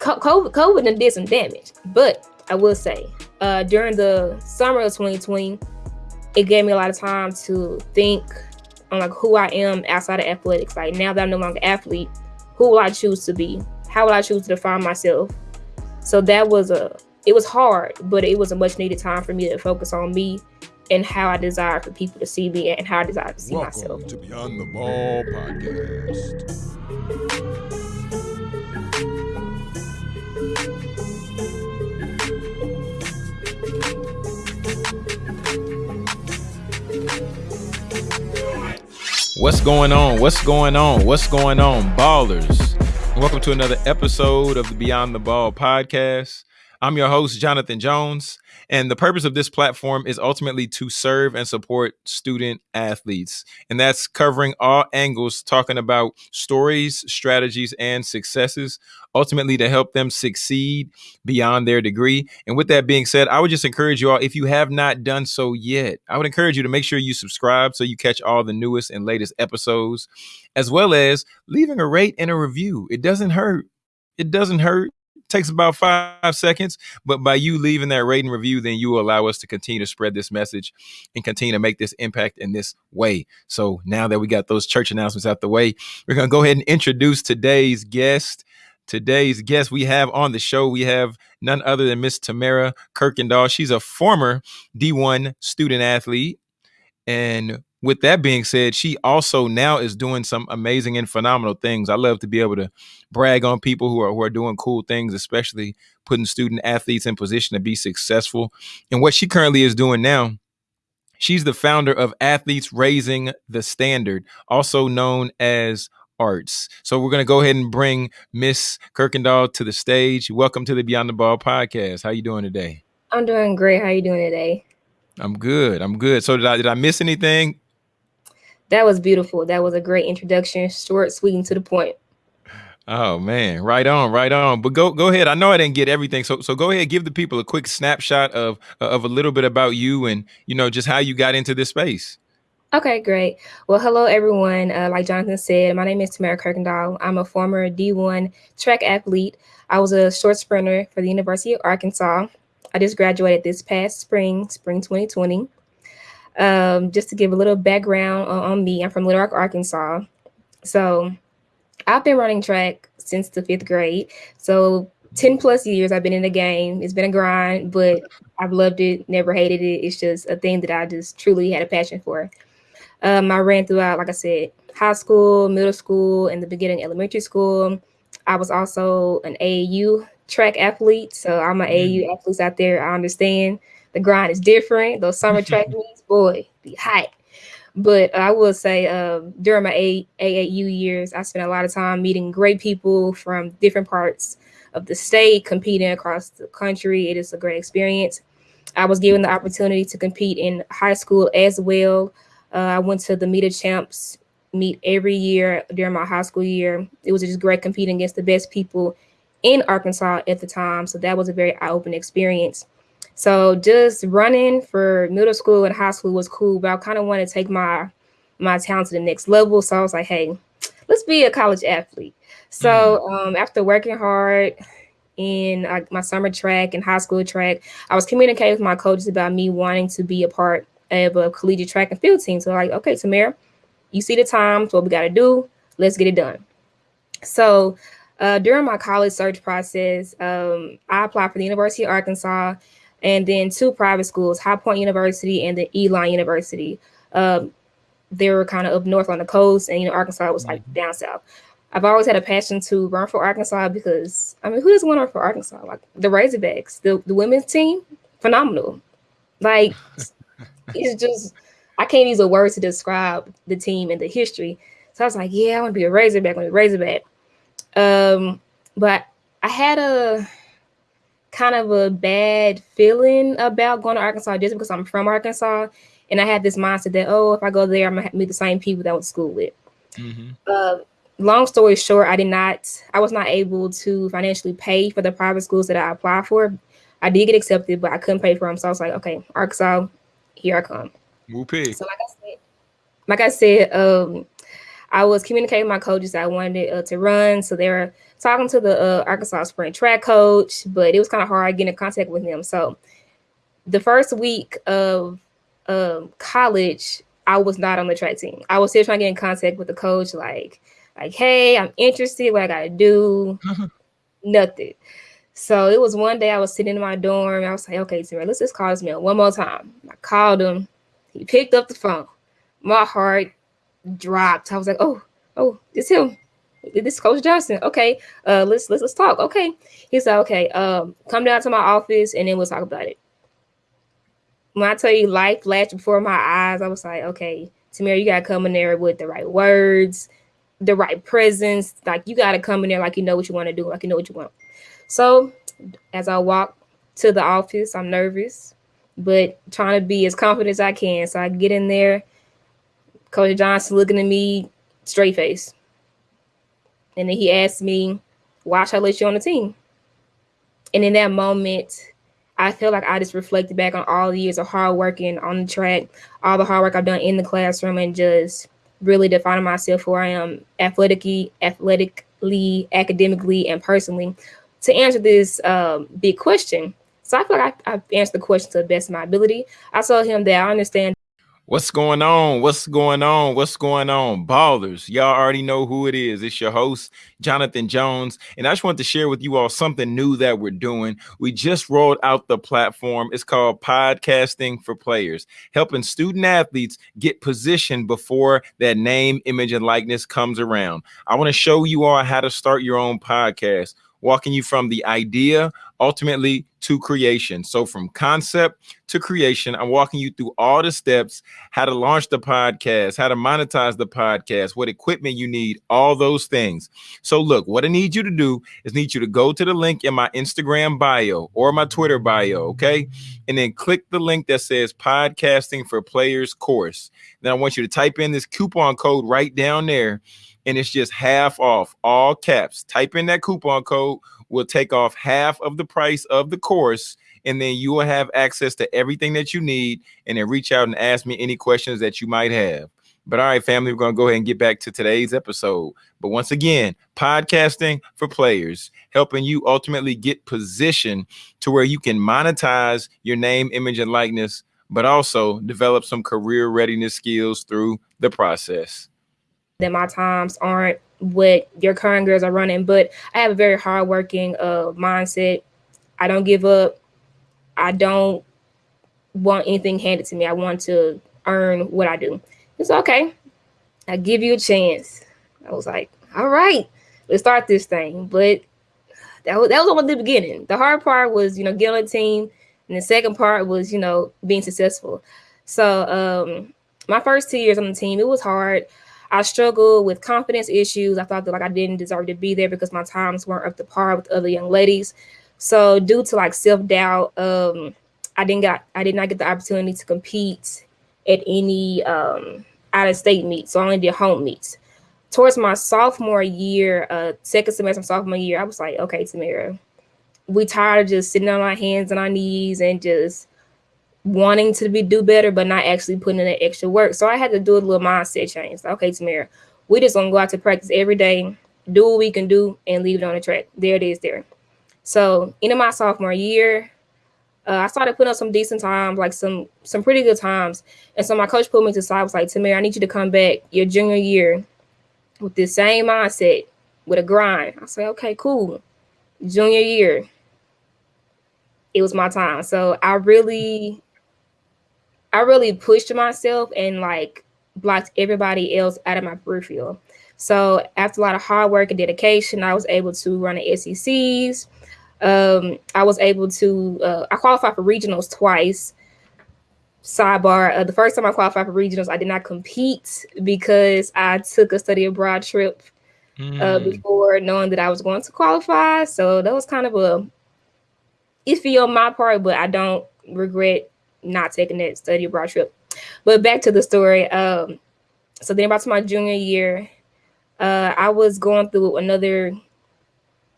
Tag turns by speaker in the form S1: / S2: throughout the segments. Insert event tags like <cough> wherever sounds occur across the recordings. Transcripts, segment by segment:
S1: COVID, COVID did some damage. But I will say, uh, during the summer of 2020, it gave me a lot of time to think on like who I am outside of athletics. Like now that I'm no longer athlete, who will I choose to be? How will I choose to define myself? So that was a it was hard, but it was a much needed time for me to focus on me and how I desire for people to see me and how I desire to see
S2: Welcome
S1: myself.
S2: to Beyond the Ball podcast.
S3: What's going on? What's going on? What's going on, ballers? Welcome to another episode of the Beyond the Ball podcast. I'm your host, Jonathan Jones, and the purpose of this platform is ultimately to serve and support student athletes. And that's covering all angles, talking about stories, strategies, and successes, ultimately to help them succeed beyond their degree. And with that being said, I would just encourage you all, if you have not done so yet, I would encourage you to make sure you subscribe so you catch all the newest and latest episodes, as well as leaving a rate and a review. It doesn't hurt. It doesn't hurt takes about five seconds. But by you leaving that rating review, then you will allow us to continue to spread this message and continue to make this impact in this way. So now that we got those church announcements out the way, we're going to go ahead and introduce today's guest. Today's guest we have on the show, we have none other than Miss Tamara Kirkendall. She's a former D1 student athlete. And with that being said, she also now is doing some amazing and phenomenal things. I love to be able to brag on people who are who are doing cool things, especially putting student athletes in position to be successful. And what she currently is doing now, she's the founder of Athletes Raising the Standard, also known as Arts. So we're going to go ahead and bring Miss Kirkendall to the stage. Welcome to the Beyond the Ball podcast. How you doing today?
S1: I'm doing great. How you doing today?
S3: I'm good. I'm good. So did I did I miss anything?
S1: That was beautiful. That was a great introduction, short, sweet, and to the point.
S3: Oh man, right on, right on. But go go ahead. I know I didn't get everything, so so go ahead, give the people a quick snapshot of of a little bit about you and you know just how you got into this space.
S1: Okay, great. Well, hello everyone. Uh, like Jonathan said, my name is Tamara Kirkendall. I'm a former D1 track athlete. I was a short sprinter for the University of Arkansas. I just graduated this past spring, spring 2020. Um, just to give a little background on, on me, I'm from Little Rock, Arkansas. So I've been running track since the fifth grade. So 10 plus years I've been in the game. It's been a grind, but I've loved it, never hated it. It's just a thing that I just truly had a passion for. Um, I ran throughout, like I said, high school, middle school, and the beginning elementary school. I was also an AAU track athlete. So I'm an AAU athlete out there. I understand the grind is different. Those summer <laughs> track meets, boy, be hot. But I will say, uh, during my A- AAU years, I spent a lot of time meeting great people from different parts of the state, competing across the country. It is a great experience. I was given the opportunity to compete in high school as well. Uh, I went to the Meet of Champs meet every year during my high school year. It was just great competing against the best people in Arkansas at the time. So that was a very eye-opening experience. So just running for middle school and high school was cool, but I kind of wanted to take my my talent to the next level. So I was like, hey, let's be a college athlete. So um, after working hard in uh, my summer track and high school track, I was communicating with my coaches about me wanting to be a part of a collegiate track and field team. So like, okay, Tamara, you see the times, what we got to do, let's get it done. So uh, during my college search process, um, I applied for the University of Arkansas and then two private schools, High Point University and the Elon University. Um, they were kind of up north on the coast, and you know, Arkansas was like down south. I've always had a passion to run for Arkansas because I mean, who doesn't want to run for Arkansas? Like the Razorbacks, the, the women's team, phenomenal. Like <laughs> it's just I can't use a word to describe the team and the history. So I was like, yeah, I want to be a Razorback, I want to be a Razorback. Um, but I had a kind of a bad feeling about going to Arkansas just because I'm from Arkansas. And I had this mindset that, oh, if I go there, I'm going to meet the same people that I went to school with.
S3: Mm-hmm.
S1: Uh, long story short, I did not, I was not able to financially pay for the private schools that I applied for. I did get accepted, but I couldn't pay for them. So I was like, okay, Arkansas, here I come.
S3: Whoopee.
S1: So like I said, like I said, um, I was communicating with my coaches that I wanted uh, to run. So they were talking to the uh, Arkansas Spring track coach, but it was kind of hard getting in contact with him. So the first week of um, college, I was not on the track team. I was still trying to get in contact with the coach, like, like, hey, I'm interested. What I gotta do? Nothing. So it was one day I was sitting in my dorm. I was like, okay, Sarah, let's just call this man one more time. I called him. He picked up the phone. My heart dropped. I was like, oh, oh, it's him. This is Coach Johnson. Okay, uh, let's let's let's talk. Okay. He said, okay, um, come down to my office and then we'll talk about it. When I tell you life flashed before my eyes, I was like, okay, Tamir, you gotta come in there with the right words, the right presence. Like you gotta come in there like you know what you want to do, like you know what you want. So as I walk to the office, I'm nervous, but trying to be as confident as I can. So I get in there, Coach Johnson looking at me straight face. And then he asked me, why should I let you on the team? And in that moment, I feel like I just reflected back on all the years of hard working on the track, all the hard work I've done in the classroom, and just really defining myself who I am athletically, athletically, academically, and personally to answer this um, big question. So I feel like I, I've answered the question to the best of my ability. I told him that I understand
S3: What's going on? What's going on? What's going on? Ballers, y'all already know who it is. It's your host, Jonathan Jones. And I just want to share with you all something new that we're doing. We just rolled out the platform. It's called Podcasting for Players, helping student athletes get positioned before that name, image, and likeness comes around. I want to show you all how to start your own podcast walking you from the idea ultimately to creation. So from concept to creation, I'm walking you through all the steps, how to launch the podcast, how to monetize the podcast, what equipment you need, all those things. So look, what I need you to do is need you to go to the link in my Instagram bio or my Twitter bio, okay? And then click the link that says podcasting for players course. Then I want you to type in this coupon code right down there and it's just half off all caps. Type in that coupon code. We'll take off half of the price of the course, and then you will have access to everything that you need. And then reach out and ask me any questions that you might have. But all right, family, we're going to go ahead and get back to today's episode. But once again, podcasting for players, helping you ultimately get positioned to where you can monetize your name, image, and likeness, but also develop some career readiness skills through the process
S1: that my times aren't what your current girls are running, but I have a very hardworking uh, mindset. I don't give up. I don't want anything handed to me. I want to earn what I do. It's okay. I give you a chance. I was like, all right, let's start this thing. But that was that was only the beginning. The hard part was, you know, getting a team, and the second part was, you know, being successful. So um, my first two years on the team, it was hard. I struggled with confidence issues. I thought that like I didn't deserve to be there because my times weren't up to par with other young ladies. So due to like self-doubt, um, I didn't got I did not get the opportunity to compete at any um, out of state meets. So I only did home meets. Towards my sophomore year, uh, second semester sophomore year, I was like, okay, Tamira, we tired of just sitting on our hands and our knees and just wanting to be do better, but not actually putting in that extra work. So I had to do a little mindset change. Okay, Tamira, we just gonna go out to practice every day, do what we can do, and leave it on the track. There it is there. So into my sophomore year, uh, I started putting up some decent times, like some some pretty good times. And so my coach pulled me to side, was like, Tamira, I need you to come back your junior year with the same mindset, with a grind. I said, okay, cool. Junior year, it was my time. So I really I really pushed myself and like blocked everybody else out of my peripheral. So after a lot of hard work and dedication, I was able to run the SECs. Um, I was able to, uh, I qualified for regionals twice. Sidebar, uh, the first time I qualified for regionals, I did not compete because I took a study abroad trip mm. uh, hmm. before knowing that I was going to qualify. So that was kind of a iffy on my part, but I don't regret not taking that study abroad trip. But back to the story. Um, so then about to my junior year, uh, I was going through another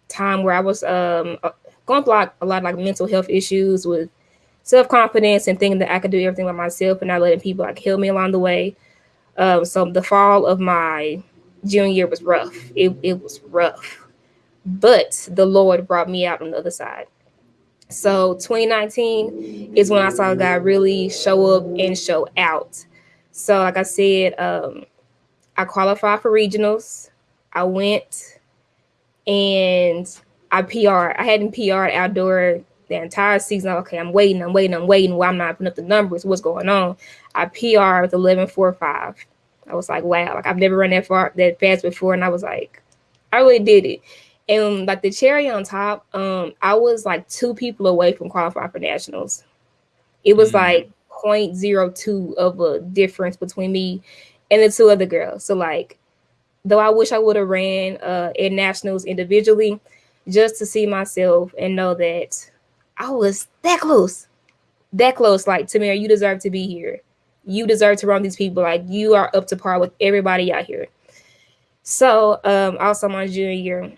S1: time where I was um, uh, going through a lot of like mental health issues with self-confidence and thinking that I could do everything by myself and not letting people like help me along the way. Um, so the fall of my junior year was rough. It, it was rough. but the Lord brought me out on the other side. So 2019 is when I saw God really show up and show out. So, like I said, um, I qualified for regionals. I went and I PR. I hadn't PR outdoor the entire season. Okay, I'm waiting, I'm waiting, I'm waiting. Why I'm not putting up the numbers? What's going on? I PR with 11.45. I was like, wow, like I've never run that far that fast before, and I was like, I really did it. And like the cherry on top, um, I was like two people away from qualifying for nationals. It was mm. like 0.02 of a difference between me and the two other girls. So like, though I wish I would have ran uh, at nationals individually, just to see myself and know that I was that close, that close. Like Tamara, you deserve to be here. You deserve to run these people. Like you are up to par with everybody out here. So um, also my junior year,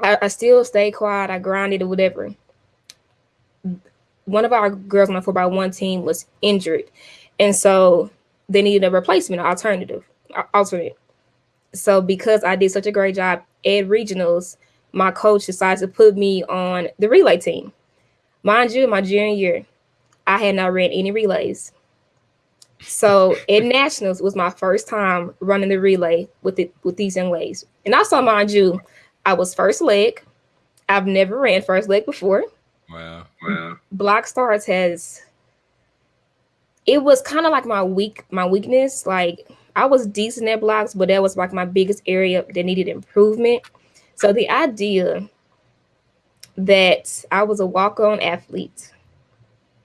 S1: I, I still stayed quiet. I grinded or whatever. One of our girls on the four by one team was injured, and so they needed a replacement, alternative, alternate. So because I did such a great job at regionals, my coach decided to put me on the relay team. Mind you, my junior year, I had not ran any relays. So <laughs> at nationals was my first time running the relay with it with these young ladies. And also, mind you, I was first leg. I've never ran first leg before.
S3: Wow. Wow.
S1: Block starts has it was kind of like my weak my weakness. Like I was decent at blocks, but that was like my biggest area that needed improvement. So the idea that I was a walk-on athlete.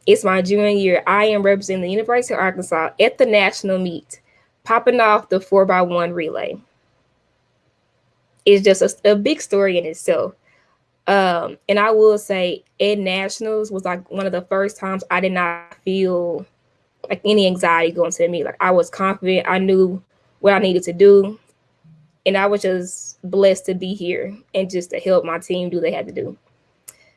S1: It's my junior year. I am representing the University of Arkansas at the national meet, popping off the four by one relay. It's just a, a big story in itself. Um, and I will say at nationals was like one of the first times I did not feel like any anxiety going to me. Like I was confident. I knew what I needed to do. And I was just blessed to be here and just to help my team do what they had to do.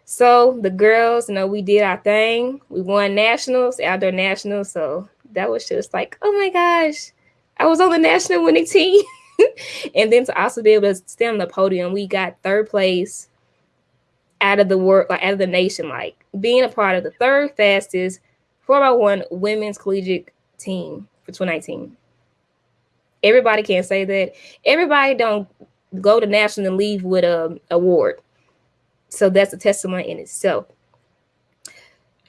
S1: So the girls, you know, we did our thing. We won nationals, outdoor nationals. So that was just like, oh my gosh, I was on the national winning team. <laughs> <laughs> and then to also be able to stand on the podium, we got third place out of the world, like out of the nation, like being a part of the third fastest 4x1 women's collegiate team for 2019. Everybody can't say that. Everybody don't go to national and leave with a award. So that's a testimony in itself.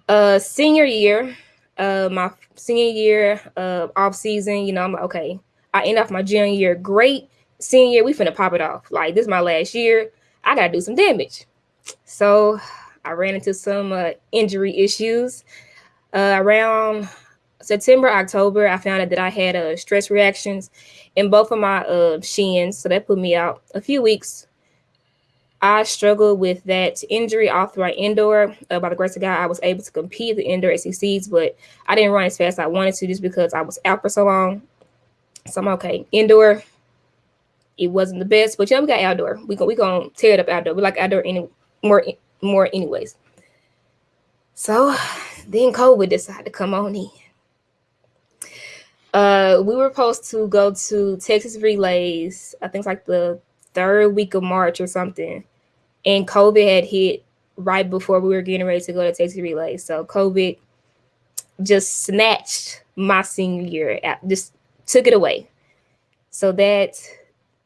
S1: Uh, senior year, uh, my senior year uh, off season, you know, I'm like, okay, I end off my junior year great. Senior year, we finna pop it off. Like this is my last year. I gotta do some damage. So I ran into some uh, injury issues. Uh, around September, October, I found out that I had uh, stress reactions in both of my uh, shins. So that put me out a few weeks. I struggled with that injury all throughout indoor. Uh, by the grace of God, I was able to compete the indoor SECs, but I didn't run as fast as I wanted to just because I was out for so long. So I'm okay. Indoor, it wasn't the best, but yeah, we got outdoor. We going we gonna tear it up outdoor. We like outdoor any more more anyways. So then COVID decided to come on in. Uh, we were supposed to go to Texas Relays, I think it's like the third week of March or something. And COVID had hit right before we were getting ready to go to Texas Relays. So COVID just snatched my senior year, out, just took it away. So that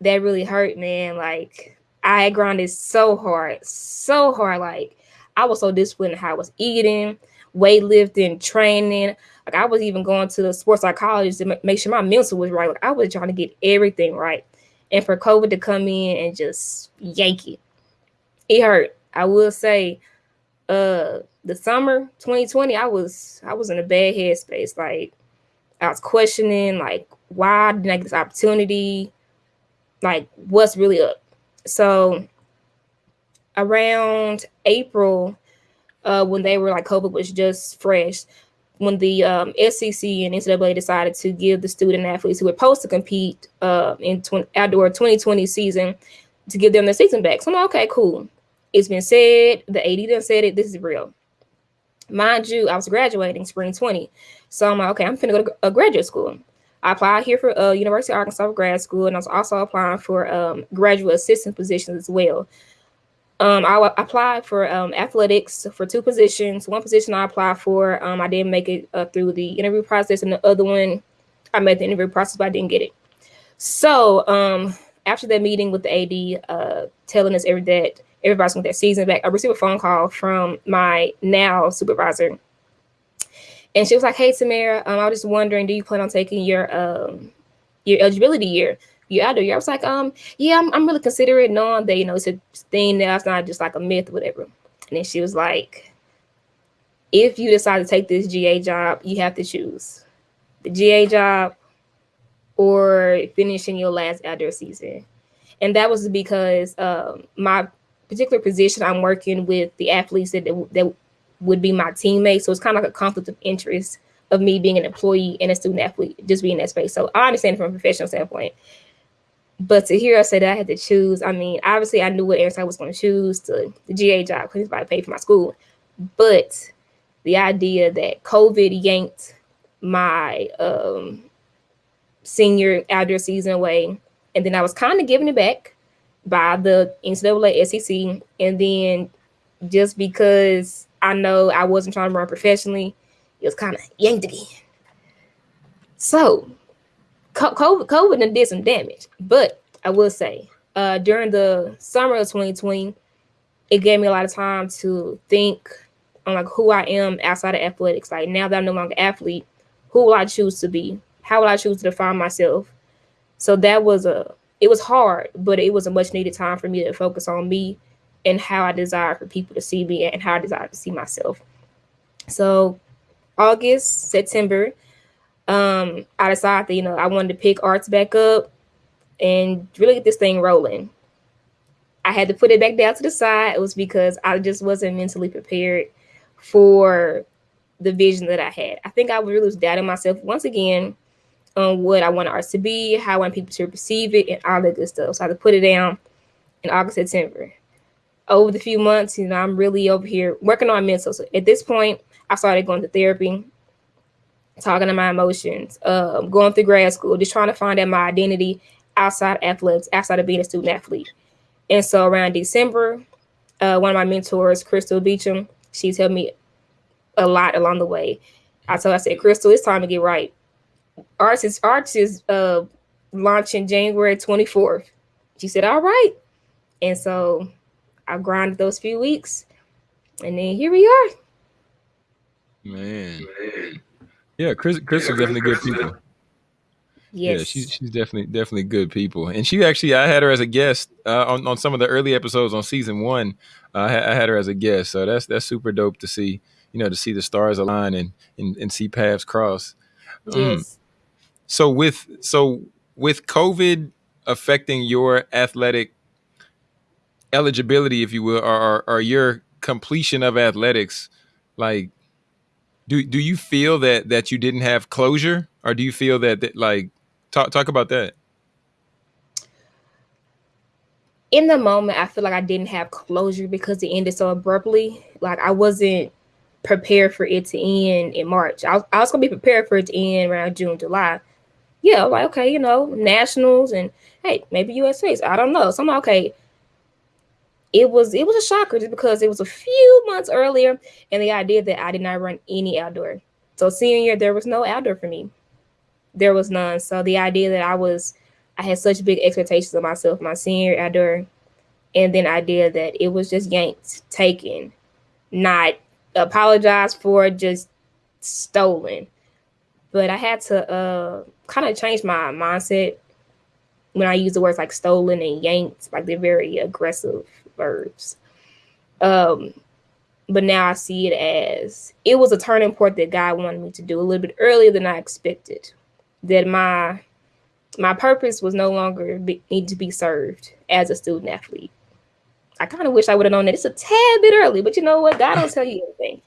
S1: that really hurt, man. Like I grinded so hard, so hard. Like I was so disciplined how I was eating, weightlifting, training. Like I was even going to the sports psychologist to make sure my mental was right. Like I was trying to get everything right. And for COVID to come in and just yank it, it hurt. I will say, uh, the summer 2020, I was I was in a bad headspace. Like I was questioning, like, why didn't I get this opportunity? Like, what's really up? So around April, uh, when they were like COVID was just fresh, when the um, SEC and NCAA decided to give the student athletes who were supposed to compete uh, in tw- outdoor 2020 season to give them their season back. So I'm like, okay, cool. It's been said. The AD done said it. This is real. Mind you, I was graduating spring 20. So I'm like, okay, I'm to go to a graduate school. I applied here for uh, University of Arkansas grad school, and I was also applying for um, graduate assistant positions as well. Um, I applied for um, athletics for two positions. One position I applied for, um, I didn't make it uh, through the interview process, and the other one, I made the interview process, but I didn't get it. So um, after that meeting with the AD, uh, telling us every that everybody's going to their season back, I received a phone call from my now supervisor, and she was like, "Hey, Tamara, um, I was just wondering, do you plan on taking your um, your eligibility year?" you out year? I was like, um, yeah, I'm, I'm really considering knowing that, you know, it's a thing now. It's not just like a myth or whatever. And then she was like, if you decide to take this GA job, you have to choose the GA job or finishing your last outdoor season. And that was because um, my particular position, I'm working with the athletes that, that would be my teammates. So it's kind of like a conflict of interest of me being an employee and a student athlete, just being in that space. So I understand from a professional standpoint. But to hear us say that I had to choose, I mean, obviously I knew what airline I was going to choose to the GA job because to pay for my school. But the idea that COVID yanked my um, senior outdoor season away, and then I was kind of giving it back by the NCAA SEC, and then just because I know I wasn't trying to run professionally, it was kind of yanked again. So COVID, COVID did some damage, but I will say uh, during the summer of 2020, it gave me a lot of time to think on like who I am outside of athletics. Like now that I'm no longer athlete, who will I choose to be? How will I choose to define myself? So that was a it was hard, but it was a much needed time for me to focus on me and how I desire for people to see me and how I desire to see myself. So August, September, um, I decided that, you know, I wanted to pick arts back up and really get this thing rolling. I had to put it back down to the side. It was because I just wasn't mentally prepared for the vision that I had. I think I really was doubting myself once again on what I want arts to be, how I want people to perceive it, and all that good stuff. So I had to put it down in August, September. Over the few months, you know, I'm really over here working on my mental. So at this point, I started going to therapy talking to my emotions, um, going through grad school, just trying to find out my identity outside of athletics, outside of being a student athlete. And so around December, uh, one of my mentors, Crystal Beecham, she's helped me a lot along the way. I told her, I said, Crystal, it's time to get right. Arts is Arts is uh, launching January 24th. She said, all right. And so I grinded those few weeks and then here we are.
S3: Man. Man. Yeah, Chris, Chris yeah, is definitely good people. Yes. Yeah, she's she's definitely definitely good people, and she actually I had her as a guest uh, on on some of the early episodes on season one. Uh, I, had, I had her as a guest, so that's that's super dope to see. You know, to see the stars align and and, and see paths cross.
S1: Mm. Yes. Um,
S3: so with so with COVID affecting your athletic eligibility, if you will, or, or, or your completion of athletics, like do do you feel that that you didn't have closure, or do you feel that, that like talk talk about that?
S1: In the moment, I feel like I didn't have closure because it ended so abruptly. Like I wasn't prepared for it to end in March. I was, I was gonna be prepared for it to end around June, July. Yeah, like okay, you know, nationals and hey, maybe USA's. I don't know. So I'm like, okay, it was it was a shocker just because it was a few months earlier and the idea that I did not run any outdoor. So senior year there was no outdoor for me. There was none. So the idea that I was I had such big expectations of myself my senior outdoor and then idea that it was just yanked, taken, not apologized for, just stolen. But I had to uh kind of change my mindset when I use the words like stolen and yanked, like they're very aggressive verbs. Um, but now I see it as it was a turning point that God wanted me to do a little bit earlier than I expected. That my my purpose was no longer be, need to be served as a student athlete. I kind of wish I would have known that it's a tad bit early, but you know what? God don't tell you anything.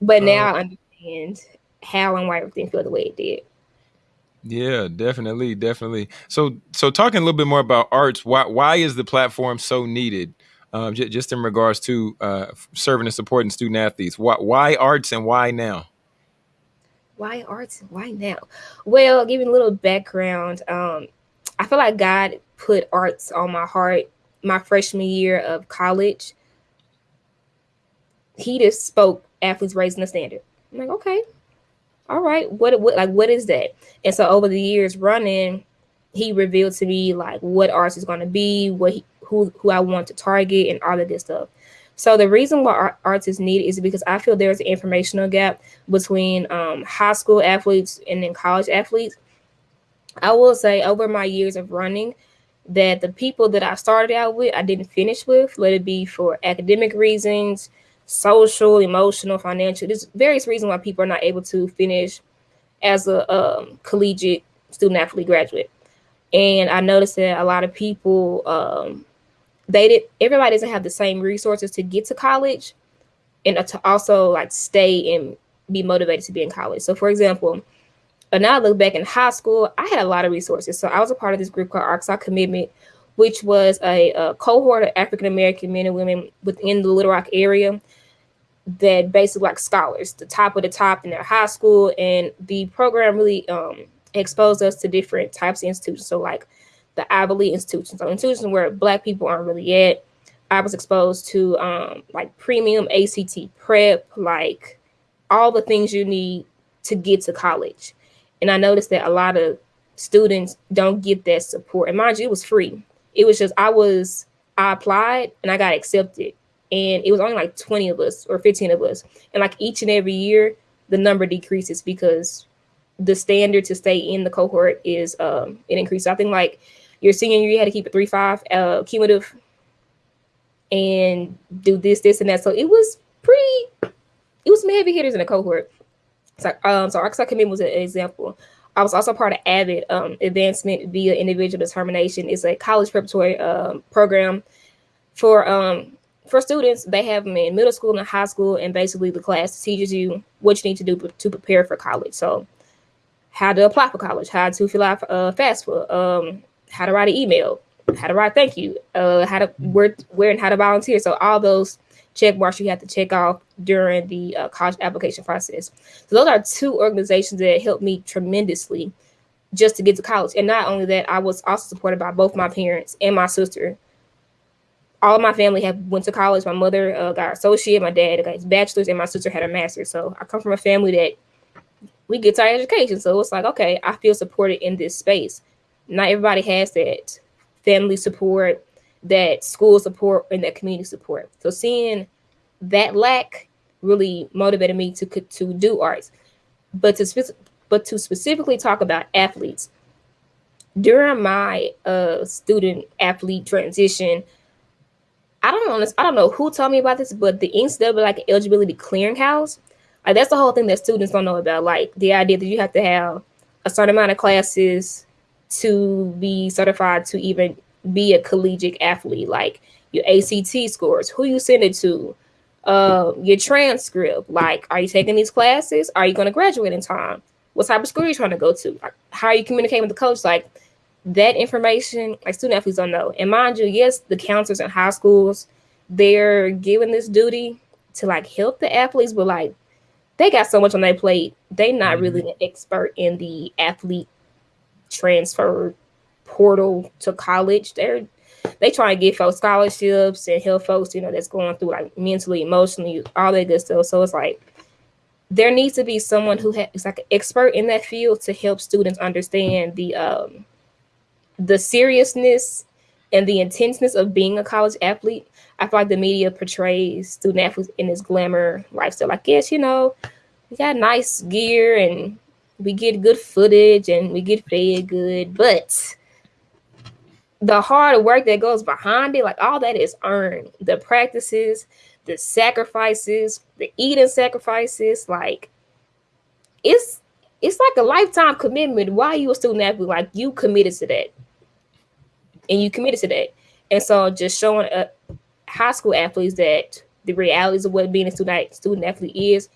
S1: But now uh, I understand how and why everything felt the way it did.
S3: Yeah, definitely, definitely. So, so talking a little bit more about arts, why why is the platform so needed? Um, j- just in regards to uh, serving and supporting student athletes, why why arts and why now?
S1: Why arts and why now? Well, giving a little background, um, I feel like God put arts on my heart my freshman year of college, he just spoke athletes raising the standard. I'm like, okay, all right, what, what like what is that? And so over the years running, he revealed to me like what arts is going to be, what he, who who I want to target, and all of this stuff. So the reason why arts is needed is because I feel there's an informational gap between um, high school athletes and then college athletes. I will say over my years of running, that the people that I started out with, I didn't finish with, let it be for academic reasons, social, emotional, financial. There's various reasons why people are not able to finish as a um, collegiate student athlete graduate. And I noticed that a lot of people, um, they did, everybody doesn't have the same resources to get to college and to also like stay and be motivated to be in college. So for example, but now I look back in high school, I had a lot of resources. So I was a part of this group called Arkansas Commitment, which was a, a cohort of African American men and women within the Little Rock area that basically like scholars, the top of the top in their high school. And the program really um, exposed us to different types of institutions. So like the Ivy League institutions, so institutions where black people aren't really at. I was exposed to um, like premium ACT prep, like all the things you need to get to college. And I noticed that a lot of students don't get that support. And mind you, it was free. It was just I was I applied and I got accepted. And it was only like 20 of us or 15 of us. And like each and every year, the number decreases because the standard to stay in the cohort is um it increases. I think like your senior year you had to keep a three five uh cumulative and do this, this, and that. So it was pretty it was some heavy hitters in the cohort. So, um, so Arkansas Commitment was an example. I was also part of AVID, um, Advancement via Individual Determination. It's a college preparatory um, program for um, for students. They have them in middle school and high school, and basically the class teaches you what you need to do to prepare for college. So, how to apply for college, how to fill out uh, FAFSA, um, how to write an email, how to write thank you, uh, how to where where and how to volunteer. So all those check marks you have to check off during the uh, college application process. So those are two organizations that helped me tremendously just to get to college. And not only that, I was also supported by both my parents and my sister. All of my family have went to college. My mother uh, got associate, my dad got his bachelor's, and my sister had a master's. So I come from a family that we get our education. So it's like, okay, I feel supported in this space. Not everybody has that family support, that school support and that community support. So seeing that lack really motivated me to to do arts. But to but to specifically talk about athletes during my uh, student athlete transition, I don't know. I don't know who told me about this, but the NCAA like eligibility clearinghouse, like that's the whole thing that students don't know about. Like the idea that you have to have a certain amount of classes to be certified to even be a collegiate athlete, like your ACT scores, who you send it to, uh, your transcript. Like, are you taking these classes? Are you going to graduate in time? What type of school are you trying to go to? How are you communicating with the coach? Like, that information, like student athletes don't know. And mind you, yes, the counselors in high schools, they're given this duty to like help the athletes, but like they got so much on their plate. They're not mm-hmm. really an expert in the athlete transfer portal to college. They're they try to get folks scholarships and help folks, you know, that's going through like mentally, emotionally, all that good stuff. So it's like there needs to be someone who who is like an expert in that field to help students understand the um the seriousness and the intenseness of being a college athlete. I feel like the media portrays student athletes in this glamour lifestyle. Like, yes, you know, we got nice gear and we get good footage and we get fed good, but the hard work that goes behind it, like all that is earned. The practices, the sacrifices, the eating sacrifices, like it's it's like a lifetime commitment. Why you a student athlete? Like you committed to that, and you committed to that. And so, just showing uh, high school athletes that the realities of what being a student student athlete is,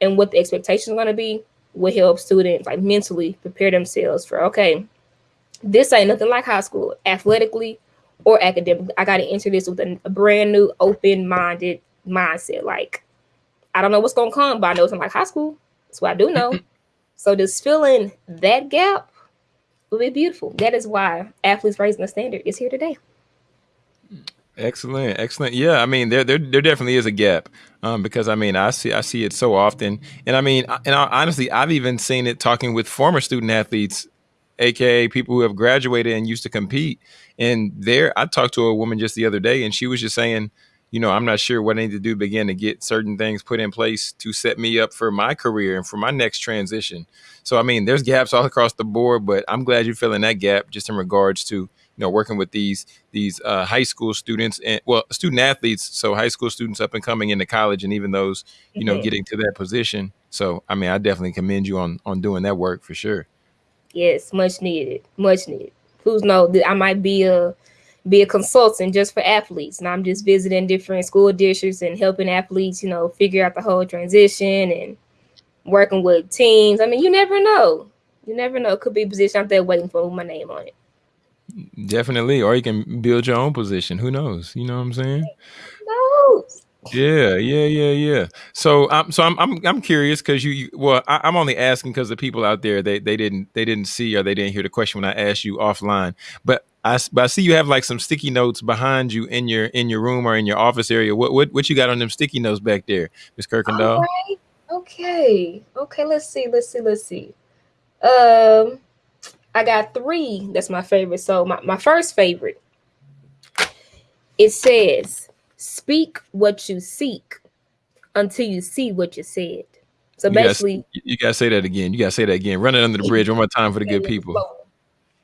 S1: and what the expectations are going to be, will help students like mentally prepare themselves for okay this ain't nothing like high school, athletically or academically. I got to enter this with a, a brand new, open minded mindset. Like, I don't know what's going to come, but I know it's like high school. That's what I do know. <laughs> so, just filling that gap will be beautiful. That is why Athletes Raising the Standard is here today.
S3: Excellent, excellent. Yeah, I mean, there there there definitely is a gap um, because I mean, I see I see it so often, and I mean, and I, honestly, I've even seen it talking with former student athletes, aka people who have graduated and used to compete. And there, I talked to a woman just the other day, and she was just saying, you know, I'm not sure what I need to do begin to get certain things put in place to set me up for my career and for my next transition. So, I mean, there's gaps all across the board, but I'm glad you're filling that gap just in regards to you know working with these these uh, high school students and well student athletes so high school students up and coming into college and even those you know mm-hmm. getting to that position so i mean i definitely commend you on on doing that work for sure
S1: yes much needed much needed who's know that i might be a be a consultant just for athletes and i'm just visiting different school districts and helping athletes you know figure out the whole transition and working with teams i mean you never know you never know it could be a position out there waiting for my name on it
S3: Definitely, or you can build your own position. Who knows? You know what I'm saying? knows? Yeah, yeah, yeah, yeah. So, I'm so I'm I'm, I'm curious because you, you, well, I, am only asking because the people out there they they didn't they didn't see or they didn't hear the question when I asked you offline. But I but I see you have like some sticky notes behind you in your in your room or in your office area. What what what you got on them sticky notes back there, Miss Kirkendall?
S1: Okay, okay. Let's see. Let's see. Let's see. Um. I got three that's my favorite. So my, my first favorite, it says, speak what you seek until you see what you said. So
S3: you
S1: basically
S3: gotta, you gotta say that again. You gotta say that again. Run it under the bridge one more time for the good <laughs> people.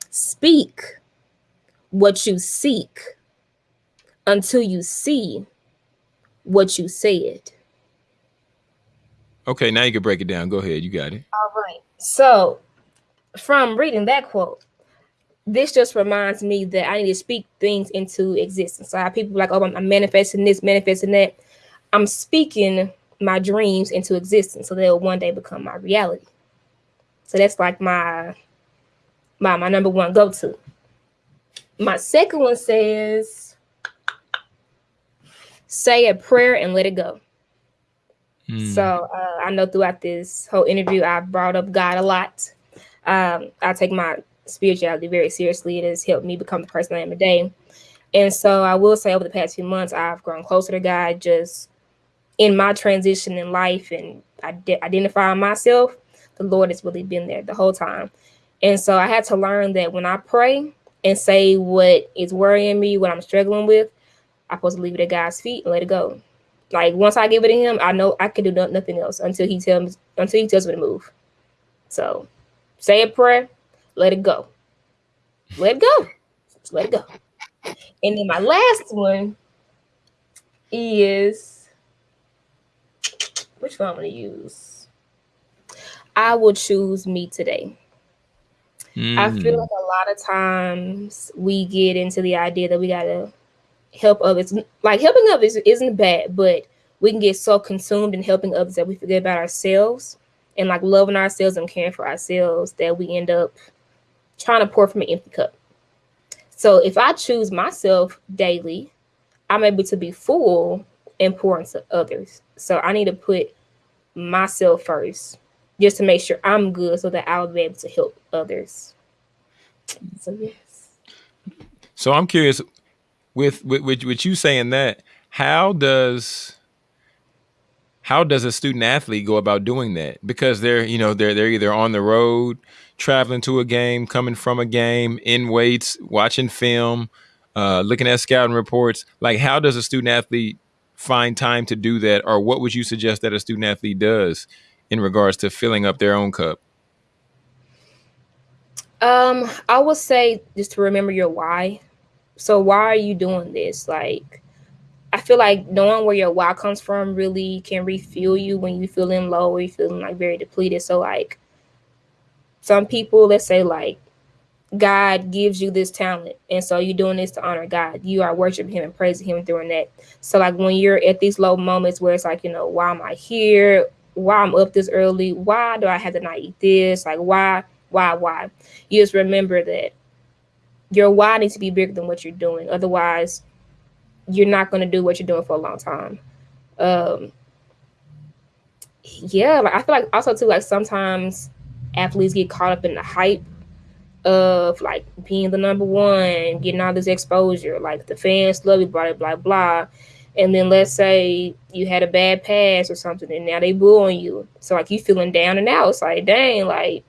S1: Speak what you seek until you see what you said.
S3: Okay, now you can break it down. Go ahead. You got it.
S1: All right. So from reading that quote, this just reminds me that I need to speak things into existence. So I have people like, oh, I'm manifesting this, manifesting that. I'm speaking my dreams into existence so they'll one day become my reality. So that's like my my my number one go-to. My second one says say a prayer and let it go. Mm. So uh, I know throughout this whole interview I've brought up God a lot. Um, I take my spirituality very seriously. It has helped me become the person I am today. And so I will say over the past few months, I've grown closer to God just in my transition in life and identifying myself. The Lord has really been there the whole time. And so I had to learn that when I pray and say what is worrying me, what I'm struggling with, I'm supposed to leave it at God's feet and let it go. Like once I give it to Him, I know I can do nothing else until He tells me until He tells me to move. So say a prayer, let it go. Let it go. Just let it go. And then my last one is which one I'm gonna use? I will choose me today. Mm. I feel like a lot of times we get into the idea that we gotta help others. Like helping others isn't bad, but we can get so consumed in helping others that we forget about ourselves and like loving ourselves and caring for ourselves that we end up trying to pour from an empty cup. So if I choose myself daily, I'm able to be full and pour into others. So I need to put myself first just to make sure I'm good so that I'll be able to help others. So yes.
S3: So I'm curious with with with, with you saying that, how does how does a student athlete go about doing that? Because they're, you know, they're they're either on the road, traveling to a game, coming from a game, in weights, watching film, uh, looking at scouting reports. Like, how does a student athlete find time to do that, or what would you suggest that a student athlete does in regards to filling up their own cup?
S1: Um, I would say just to remember your why. So why are you doing this? Like I feel like knowing where your why comes from really can refuel you when you feeling low or you're feeling like very depleted. So like some people, let's say like God gives you this talent, and so you're doing this to honor God. You are worshiping Him and praising Him during that. So like when you're at these low moments where it's like, you know, why am I here? Why I'm up this early? Why do I have to not eat this? Like why, why, why? You just remember that your why needs to be bigger than what you're doing. Otherwise, you're not going to do what you're doing for a long time. Um, yeah, like I feel like also too like sometimes athletes get caught up in the hype of like being the number one, getting all this exposure, like the fans love you, blah blah blah. And then let's say you had a bad pass or something, and now they boo on you. So like you feeling down and out. It's like, dang, like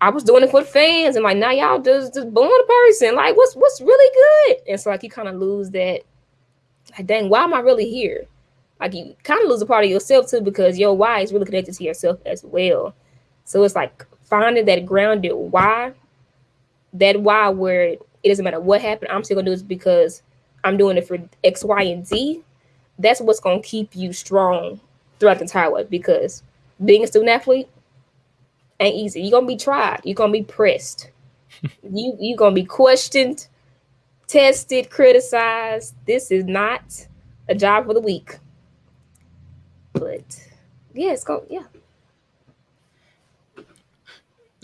S1: I was doing it for the fans, and like now y'all just just booing the person. Like, what's what's really good? And so like you kind of lose that. Like, dang, why am I really here? Like you kind of lose a part of yourself too because your why is really connected to yourself as well. So it's like finding that grounded why that why where it doesn't matter what happened, I'm still gonna do this because I'm doing it for X, Y, and Z. That's what's gonna keep you strong throughout the entire way because being a student athlete ain't easy. You're gonna be tried, you're gonna be pressed, <laughs> you you're gonna be questioned, tested, criticized. This is not a job for the weak. But yeah, it's going yeah.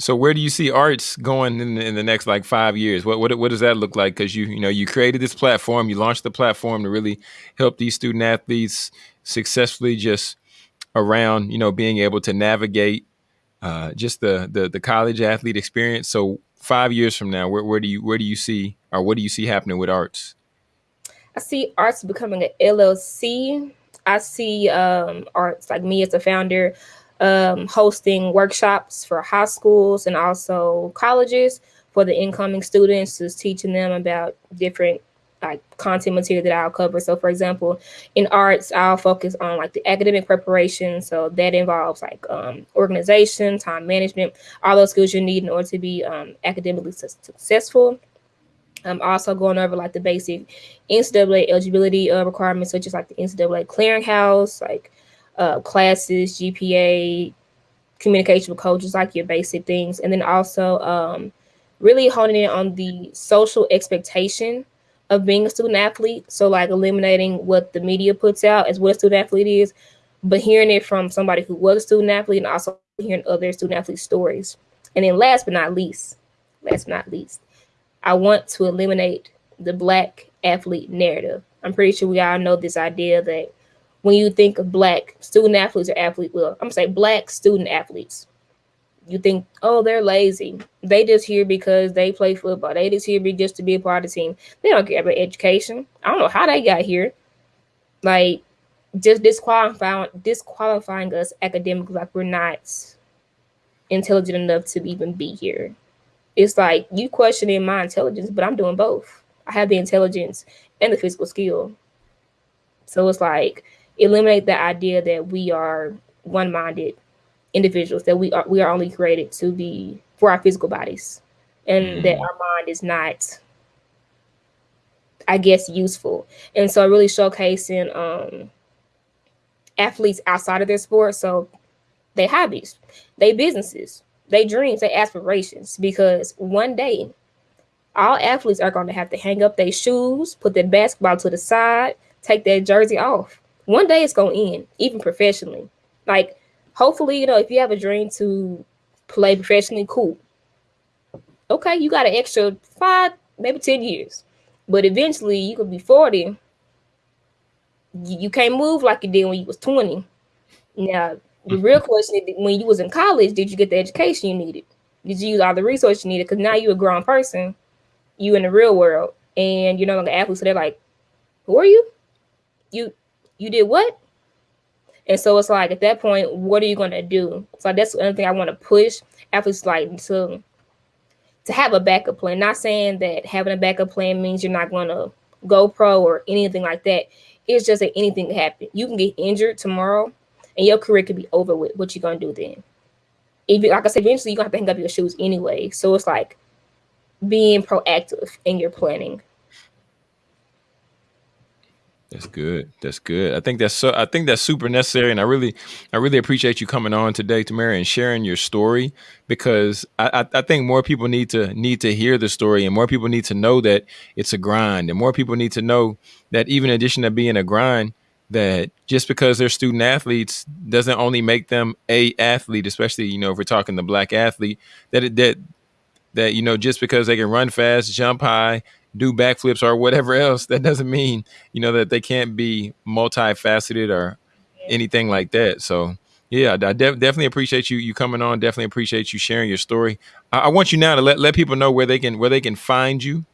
S3: So where do you see arts going in the, in the next like five years? What what what does that look like? Because you you know you created this platform, you launched the platform to really help these student athletes successfully just around you know being able to navigate uh, just the, the the college athlete experience. So five years from now, where, where do you where do you see or what do you see happening with arts?
S1: I see arts becoming an LLC. I see um, arts like me as a founder um, hosting workshops for high schools and also colleges for the incoming students, just teaching them about different like content material that I'll cover. So for example, in arts, I'll focus on like the academic preparation. So that involves like um, organization, time management, all those skills you need in order to be um, academically su successful. I'm also going over like the basic NCAA eligibility uh, requirements, such as like the NCAA clearinghouse, like uh, classes, GPA, communication with coaches, like your basic things. And then also um, really honing in on the social expectation of being a student athlete. So like eliminating what the media puts out as what a student athlete is, but hearing it from somebody who was a student athlete and also hearing other student athlete stories. And then last but not least, last but not least, I want to eliminate the black athlete narrative. I'm pretty sure we all know this idea that when you think of black student athletes or athlete, well, I'm gonna say black student athletes. You think, oh, they're lazy. They just here because they play football. They just here be just to be a part of the team. They don't care about education. I don't know how they got here. Like just disqualifying disqualifying us academically, like we're not intelligent enough to even be here. It's like you questioning my intelligence, but I'm doing both. I have the intelligence and the physical skill. So it's like eliminate the idea that we are one-minded individuals that we are we are only created to be for our physical bodies and mm. that our mind is not i guess useful and so really showcasing um athletes outside of their sport so they hobbies they businesses they dreams they aspirations because one day all athletes are going to have to hang up their shoes put their basketball to the side take their jersey off one day it's gonna end, even professionally. Like, hopefully, you know, if you have a dream to play professionally, cool. Okay, you got an extra five, maybe 10 years. But eventually you could be 40. You, can't move like you did when you was 20. Now, the real mm-hmm. question is when you was in college, did you get the education you needed? Did you use all the resources you needed? Because now you're a grown person, you in the real world, and you're no longer athlete. So they're like, who are you? You you did what? And so it's like at that point, what are you gonna do? So that's another thing I want to push athletes like to to have a backup plan. Not saying that having a backup plan means you're not gonna go pro or anything like that. It's just that anything can happen. You can get injured tomorrow and your career could be over with. What you gonna do then? If like I said, eventually you're gonna have to hang up your shoes anyway. So it's like being proactive in your planning.
S3: That's good. That's good. I think that's so. I think that's super necessary, and I really, I really appreciate you coming on today, Tamara, and sharing your story because I, I, I, think more people need to need to hear the story, and more people need to know that it's a grind, and more people need to know that even in addition to being a grind, that just because they're student athletes doesn't only make them a athlete, especially you know if we're talking the black athlete, that it, that that you know just because they can run fast, jump high, do backflips or whatever else, that doesn't mean, you know, that they can't be multifaceted or anything like that. So Yeah, I de- definitely appreciate you you coming on. Definitely appreciate you sharing your story. I, I, want you now to let, let people know where they can where they can find you.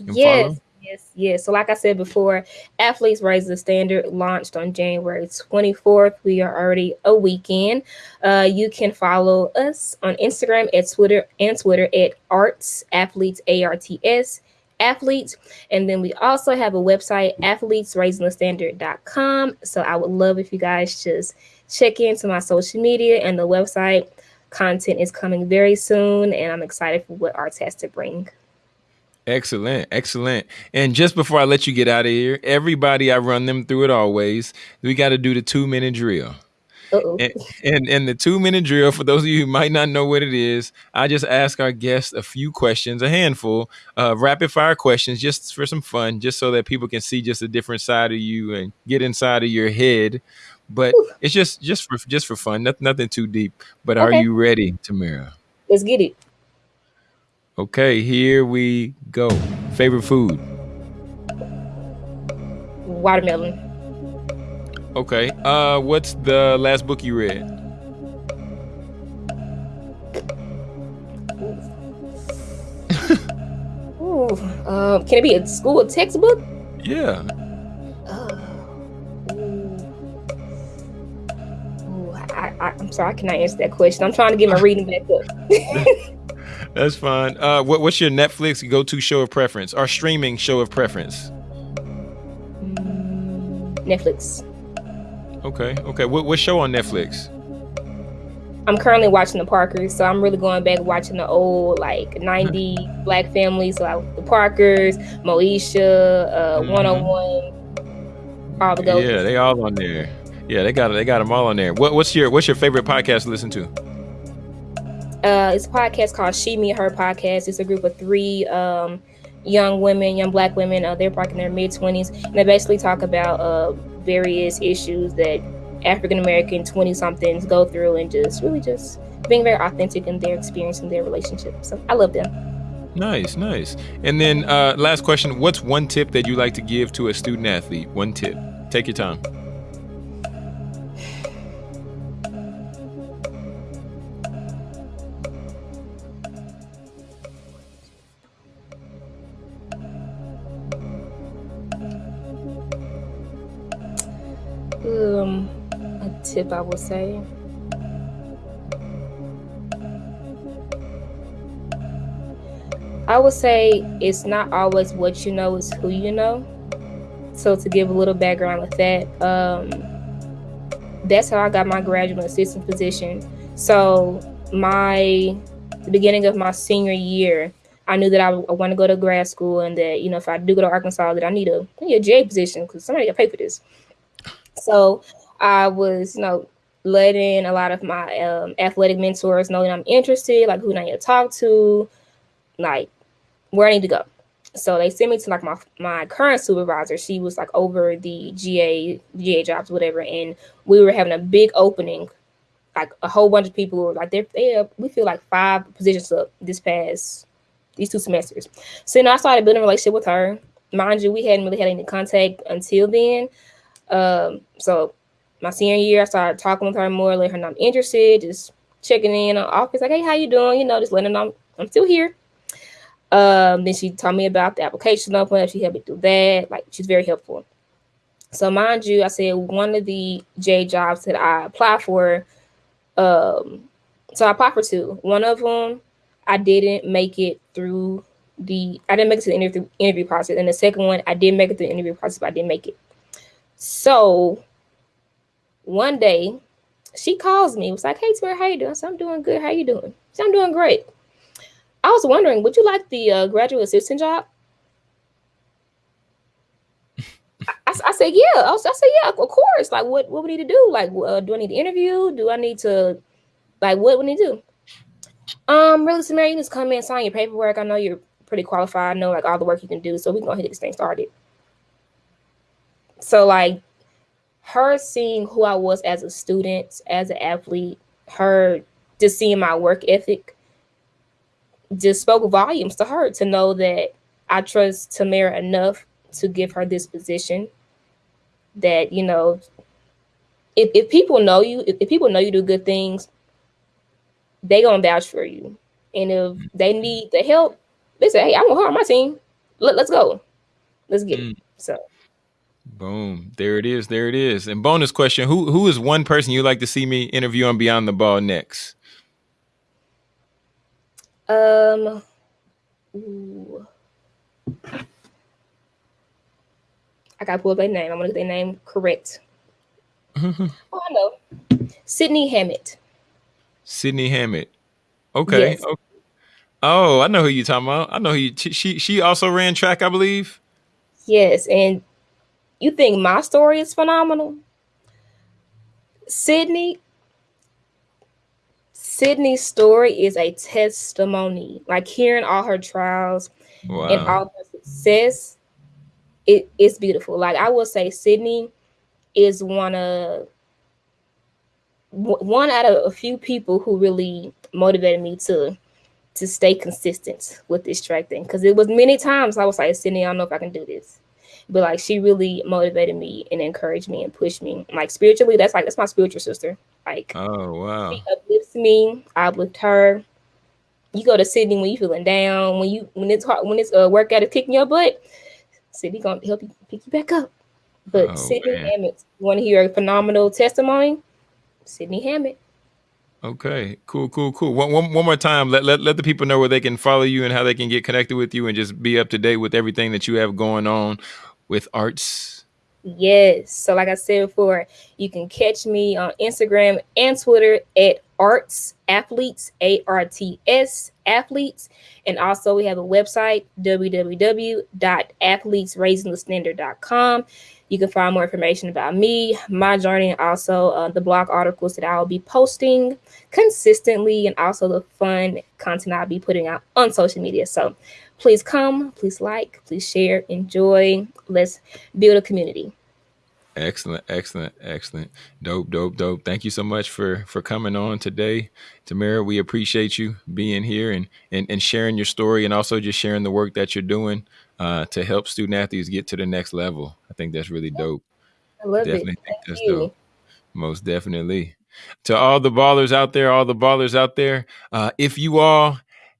S1: Yes, follow. yes, yes. So like I said before, Athletes Raise the Standard launched on January 24th. We are already a weekend. Uh, you can follow us on Instagram at Twitter and Twitter at Arts Athletes A R T S athletes. And then we also have a website, athletesraisingthestandard.com. So I would love if you guys just check into my social media and the website. Content is coming very soon, and I'm excited for what Arts has to bring.
S3: Excellent, excellent. And just before I let you get out of here, everybody, I run them through it always. We got to do the two minute drill. And, and, and the two minute drill, for those of you who might not know what it is, I just ask our guests a few questions, a handful of rapid fire questions, just for some fun, just so that people can see just a different side of you and get inside of your head. But it's just just for just for fun, nothing, nothing too deep. But okay. are you ready, Tamara?
S1: Let's get it.
S3: Okay, here we go. Favorite food?
S1: Watermelon.
S3: Okay. Uh, what's the last book you read? <laughs>
S1: Ooh, um, can it be a school textbook?
S3: Yeah.
S1: Uh, ooh, I, I, am sorry, I cannot answer that question. I'm trying to get my reading back up. <laughs> <laughs>
S3: That's fine. Uh, what, what's your Netflix go-to show of preference or streaming show of preference?
S1: Netflix.
S3: Okay. Okay. What what show on Netflix?
S1: I'm currently watching the Parkers, so I'm really going back watching the old like 90 black families, so like the Parkers, Moesha, uh, mm-hmm. 101, all the
S3: goats. Yeah, they all on there. Yeah, they got they got them all on there. What, what's your what's your favorite podcast to listen to?
S1: Uh, it's a podcast called She Me Her Podcast. It's a group of three um, young women, young black women. Uh, they're probably in their mid 20s, and they basically talk about uh, various issues that African American 20 somethings go through and just really just being very authentic in their experience and their relationship. So I love them.
S3: Nice, nice. And then uh, last question What's one tip that you like to give to a student athlete? One tip. Take your time.
S1: Tip I would say. I would say it's not always what you know, it's who you know. So to give a little background with that, um, that's how I got my graduate assistant position. So my the beginning of my senior year, I knew that I, I want to go to grad school and that you know if I do go to Arkansas, that I need a I a position because somebody got to pay for this. So I was, you know, letting a lot of my um, athletic mentors know that I'm interested, like who I need to talk to, like where I need to go. So they sent me to like my my current supervisor. She was like over the GA GA jobs, whatever, and we were having a big opening. Like a whole bunch of people were like they they we feel like five positions up this past these two semesters. So you know I started building a relationship with her. Mind you, we hadn't really had any contact until then. Um, so my senior year, I started talking with her more, letting her know I'm interested, just checking in on office, like, hey, how you doing? You know, just letting her know I'm, I'm still here. Um, then she told me about the application open. She helped me through that. Like, she's very helpful. So, mind you, I said one of the J jobs that I applied for, um, so I applied for two. One of them, I didn't make it through the, I didn't make it to the interview, interview process. And the second one, I did make it through the interview process, but I didn't make it. So one day she calls me, was like, Hey Tamara, how you doing? So I'm doing good. How you doing? So I'm doing great. I was wondering, would you like the uh, graduate assistant job? I, I, said, yeah. I, was, I said, yeah, of course. Like, what, what we need to do? Like, uh, do I need to interview? Do I need to, like, what we need to do? Um, really, Samara, you just come in, sign your paperwork. I know you're pretty qualified. I know, like, all the work you can do. So we can go ahead and get this thing started. So like her seeing who I was as a student, as an athlete, her just seeing my work ethic just spoke volumes to her to know that I trust Tamara enough to give her this position that, you know, if, if people know you, if, if people know you do good things, they gonna vouch for you. And if they need the help, they say, "Hey, I want her on my team. Let, us go, let's get mm. it." So,
S3: boom, there it is, there it is. And bonus question: Who who is one person you'd like to see me interview on Beyond the Ball next?
S1: Um, ooh. I gotta pull up their name. I'm gonna get their name correct. <laughs> oh, I know. Sydney Hammett.
S3: Sydney Hammett. Okay. Yes. okay. Oh, I know who you're talking about. I know who you, she she also ran track, I believe.
S1: Yes, and you think my story is phenomenal? Sydney Sydney's story is a testimony. Like hearing all her trials wow. and all her success, it, it's beautiful. Like I will say, Sydney is one of one out of a few people who really motivated me to to stay consistent with this track thing because it was many times I was like, Sydney, I don't know if I can do this. But like she really motivated me and encouraged me and pushed me. Like spiritually, that's like that's my spiritual sister. Like
S3: oh wow.
S1: She uplifts me, I uplift her. You go to Sydney when you feeling down, when you when it's hard when it's a uh, workout is kicking your butt, Sydney gonna help you pick you back up. But oh, Sydney Hammett, you want to hear a phenomenal testimony? Sydney Hammett.
S3: Okay, cool, cool, cool. One, one, one more time, let, let let the people know where they can follow you and how they can get connected with you and just be up to date with everything that you have going on with arts.
S1: Yes. So, like I said before, you can catch me on Instagram and Twitter at Arts Athletes, A R T S Athletes. And also, we have a website, www.athletesraisingthestandard.com. You can find more information about me, my journey, and also uh, the blog articles that I'll be posting consistently, and also the fun content I'll be putting out on social media. So please come, please like, please share, enjoy. Let's build a community.
S3: Excellent, excellent, excellent. Dope, dope, dope. Thank you so much for for coming on today. Tamara, we appreciate you being here and and, and sharing your story and also just sharing the work that you're doing uh, to help student athletes get to the next level. I think that's really dope.
S1: I love definitely it. Think
S3: that's you. dope. Most definitely. To all the ballers out there, all the ballers out there, uh, if you all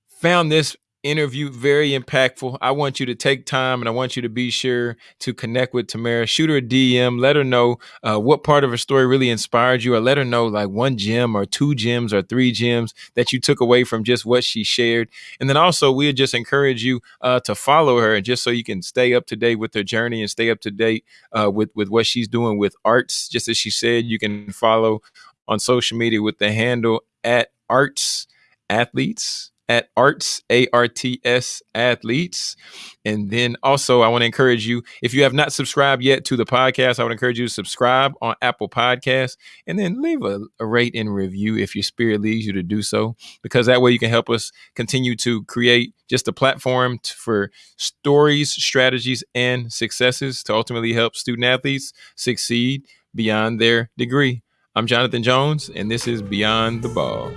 S3: found this interview very impactful. I want you to take time and I want you to be sure to connect with Tamara. Shoot her a DM. Let her know uh, what part of her story really inspired you, or let her know like one gem or two gems or three gems that you took away from just what she shared. And then also, we'll just encourage you uh, to follow her just so you can stay up to date with her journey and stay up to date uh, with, with what she's doing with arts. Just as she said, you can follow on social media with the handle at arts athletes at arts a-r-t-s athletes. And then also i want to encourage you if you have not subscribed yet to the podcast i would encourage you to subscribe on apple podcasts and then leave a, a rate and review if your spirit leads you to do so because that way you can help us continue to create just a platform t- for stories strategies and successes to ultimately help student athletes succeed beyond their degree. I'm jonathan jones and this is beyond the ball